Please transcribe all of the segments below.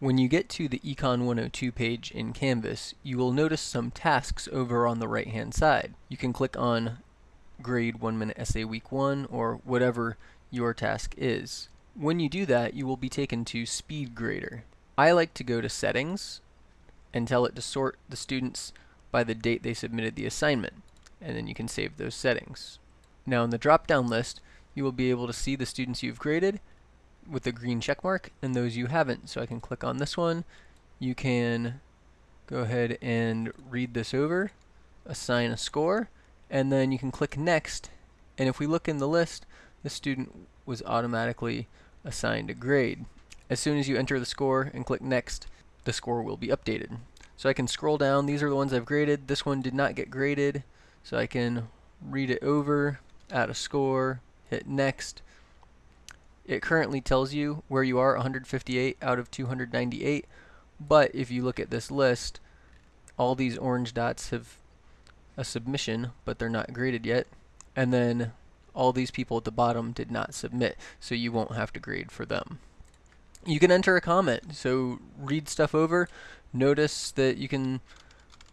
When you get to the Econ 102 page in Canvas, you will notice some tasks over on the right hand side. You can click on grade 1 minute essay week 1 or whatever your task is. When you do that, you will be taken to Speed Grader. I like to go to Settings and tell it to sort the students by the date they submitted the assignment, and then you can save those settings. Now in the drop-down list, you will be able to see the students you've graded with the green check mark and those you haven't. So I can click on this one. You can go ahead and read this over, assign a score, and then you can click next. And if we look in the list, the student was automatically assigned a grade. As soon as you enter the score and click next, the score will be updated. So I can scroll down. These are the ones I've graded. This one did not get graded. So I can read it over, add a score, hit next, it currently tells you where you are 158 out of 298 but if you look at this list all these orange dots have a submission but they're not graded yet. And then all these people at the bottom did not submit so you won't have to grade for them. You can enter a comment so read stuff over. Notice that you can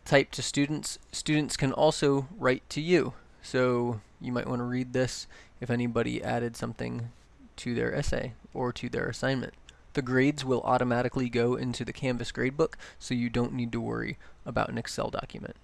type to students. Students can also write to you. So you might want to read this. If anybody added something to their essay or to their assignment. The grades will automatically go into the Canvas gradebook, so you don't need to worry about an Excel document.